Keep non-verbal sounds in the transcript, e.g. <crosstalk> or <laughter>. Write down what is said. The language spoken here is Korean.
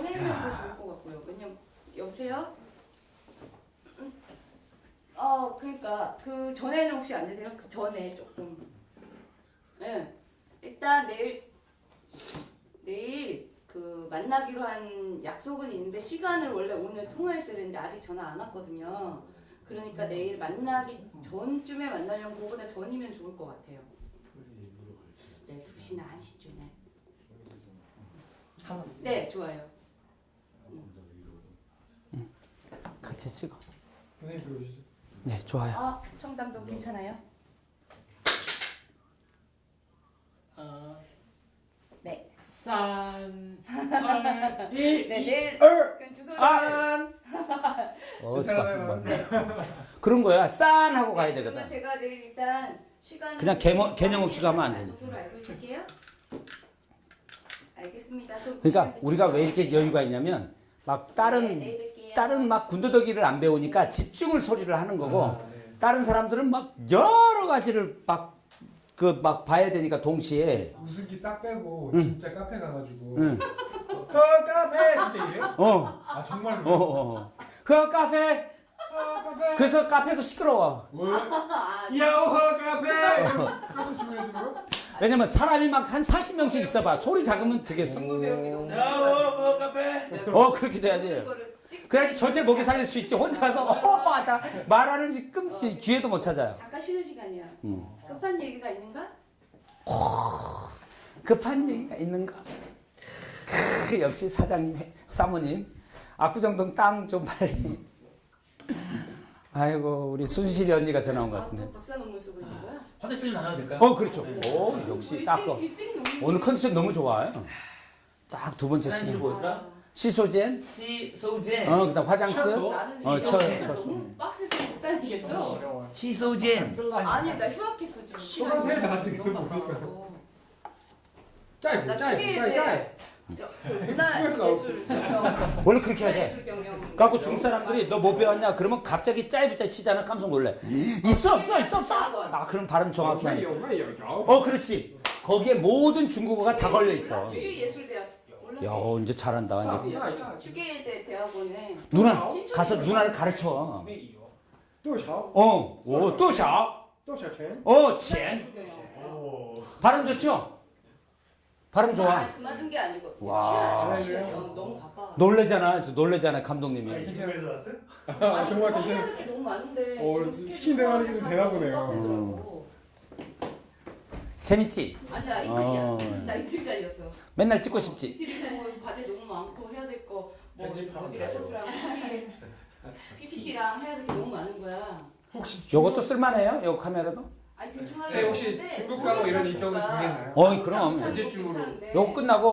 전에는 더 좋을 것 같고요. 왜냐면 여보세요? 음. 어 그러니까 그 전에는 혹시 안 되세요? 그 전에 조금. 네. 일단 내일 내일 그 만나기로 한 약속은 있는데 시간을 원래 오늘 통화했어야 되는데 아직 전화 안 왔거든요. 그러니까 내일 만나기 전쯤에 만나려면 그거보다 전이면 좋을 것 같아요. 네, 2시나 1시쯤에. 네, 좋아요. 같이 찍어. 선생님 들어오시죠. 네, 좋아요. 아, 청담동 괜찮아요? 어, 네. 산, 얼, <laughs> 이, 네, 내일 얼! 그럼 안! 어. 잠깐만. 그런 거야. 싼 하고 가야 네, 그러면 되거든. 제가 내일 일단 시간 그냥 개념- 개념 없이 가면 안 되니까. 정도로 알고 있을게요. 알겠습니다. 그러니까 우리가 왜 이렇게 여유가 있냐면 막 네, 다른 내일 뵐게요. 다른 막 군더더기를 안 배우니까 집중을 소리를 하는 거고 아, 네. 다른 사람들은 막 여러 가지를 막 그막 봐야 되니까 동시에 우스기 싹 빼고 응. 진짜 카페 가가지고 응. 어 카페 진짜 이래요? 어, 아 정말로? 어, 어. 그 카페 어 카페 그래서 카페도 시끄러워. 뭐요? <laughs> 아, 야호하 카페 가서 주문해주고요? 왜냐면 사람이 막 한 40명씩 있어봐. 소리 작으면 되겠어. 야, 어, 어, 카페. 네, 어, 그렇게 돼야지. 그래야지 전체 먹이 살릴 수 있지. 혼자 가서 어, 하다 말하는 지 끔 기회도 못 찾아요. 잠깐 쉬는 시간이야. 음. 급한 얘기가 있는가? 급한 얘기가 있는가? 크, 역시 사장님, 사모님. 압구정동 땅 좀 빨리. 아이고, 우리 순실이 언니가 전화 온것 아, 같은데. 또 독사 논문 쓰고 있는 거야? 화장실 좀 나가도 될까요? 어, 그렇죠. 오, 역시 딱 그. 일생이 논문. 오늘 컨디션 너무 좋아요. 딱 두 번째 쓰는. 뭐였더라? 시소젠, 시, 소젠. 어, 그다음 화장스, 어, 쳐, 너무 빡세서 못 다니겠어. 어려워요 시소젠. 아니 나 휴학했어 지금. 시간대 나 지금 짧. 여- 그 문화 예술 경영. 원래 그렇게 해야 돼. 문화예술 경영. 갖고 중 사람들이 너 뭐 배웠냐? 그러면 갑자기 짜이부짜 치잖아. 깜짝 놀래. 있어 없어 있어 없어. 아 그럼 발음 정확히 하네. 어 그렇지. 거기에 모든 중국어가 다 걸려 있어. 야 이제 잘한다. 이제. 아, 누나 가서 누나를 가르쳐. 어, 오, 또 샤. 또 샤 첸 어, 첸. 어. 발음 좋죠? 발음 좋아. 아니 그만둔 게 아니고. 와. 쉬어야 돼. 어, 너무 바빠. 놀래잖아. 저 놀래잖아 감독님이. 괜찮아서 왔어요? 아 정말 뭐 괜찮아요 해야 될게 너무 많은데. 어, 지금 시킨 스케줄 대로 하는 게 되나 보네요. 빡세더라고. 재밌지? 아니 나 어. 이틀이야. 나 이틀 짜리였어. 맨날 찍고 싶지. 이틀이면 뭐 과제 너무 많고 해야 될 거. 뭐 편집하면 뭐지. 레포트랑 <laughs> <laughs> PPT랑 해야 될 게 너무 많은 거야. 혹시 요것도 쓸만해요? 요 카메라도? 아니 대충 네, 하려고 혹시 했는데 중국 가고 이런. 일정을 정했나요? 어이, 그럼. 언제쯤으로? 괜찮은데. 요거 끝나고